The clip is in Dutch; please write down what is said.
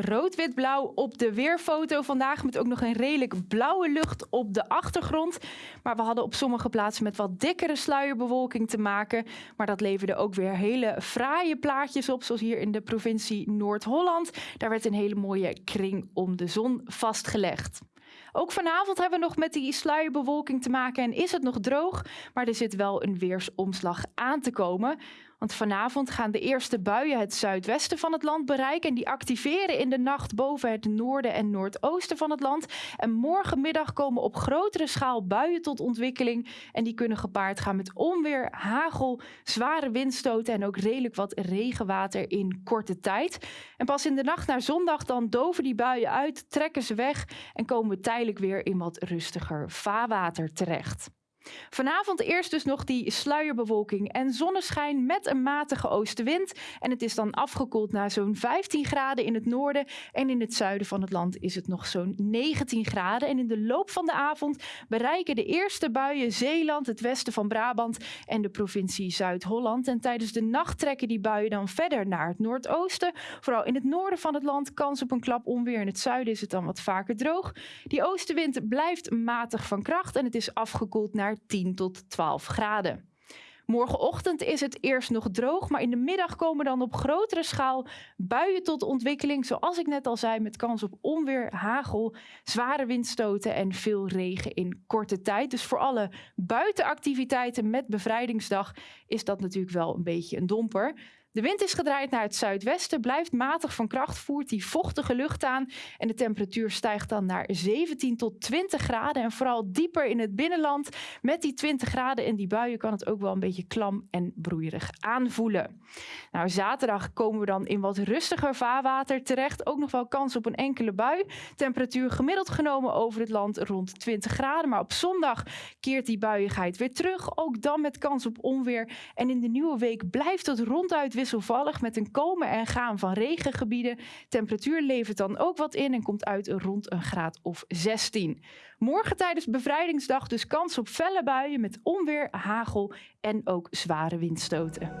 rood-wit-blauw op de weerfoto vandaag. Met ook nog een redelijk blauwe lucht op de achtergrond. Maar we hadden op sommige plaatsen met wat dikkere sluierbewolking te maken. Maar dat leverde ook weer hele fraaie plaatjes op. Zoals hier in de provincie Noord-Holland. Daar werd een hele mooie kring om de zon vastgelegd. Ook vanavond hebben we nog met die sluierbewolking te maken en is het nog droog, maar er zit wel een weersomslag aan te komen. Want vanavond gaan de eerste buien het zuidwesten van het land bereiken. En die activeren in de nacht boven het noorden en noordoosten van het land. En morgenmiddag komen op grotere schaal buien tot ontwikkeling. En die kunnen gepaard gaan met onweer, hagel, zware windstoten en ook redelijk wat regenwater in korte tijd. En pas in de nacht naar zondag dan doven die buien uit, trekken ze weg en komen we tijdelijk weer in wat rustiger vaarwater terecht. Vanavond eerst dus nog die sluierbewolking en zonneschijn met een matige oostenwind. En het is dan afgekoeld naar zo'n 15 graden in het noorden. En in het zuiden van het land is het nog zo'n 19 graden. En in de loop van de avond bereiken de eerste buien Zeeland, het westen van Brabant en de provincie Zuid-Holland. En tijdens de nacht trekken die buien dan verder naar het noordoosten. Vooral in het noorden van het land kans op een klap onweer. In het zuiden is het dan wat vaker droog. Die oostenwind blijft matig van kracht en het is afgekoeld naar 10 tot 12 graden. Morgenochtend is het eerst nog droog, maar in de middag komen dan op grotere schaal buien tot ontwikkeling. Zoals ik net al zei, met kans op onweer, hagel, zware windstoten en veel regen in korte tijd. Dus voor alle buitenactiviteiten met bevrijdingsdag is dat natuurlijk wel een beetje een domper. De wind is gedraaid naar het zuidwesten, blijft matig van kracht, voert die vochtige lucht aan en de temperatuur stijgt dan naar 17 tot 20 graden. En vooral dieper in het binnenland met die 20 graden en die buien kan het ook wel een beetje klam en broeierig aanvoelen. Nou, zaterdag komen we dan in wat rustiger vaarwater terecht. Ook nog wel kans op een enkele bui. Temperatuur gemiddeld genomen over het land rond 20 graden. Maar op zondag keert die buiigheid weer terug. Ook dan met kans op onweer. En in de nieuwe week blijft het ronduit wisselvallig met een komen en gaan van regengebieden. Temperatuur levert dan ook wat in en komt uit rond een graad of 16. Morgen tijdens bevrijdingsdag dus kans op felle buien met onweer, hagel en ook zware windstoten.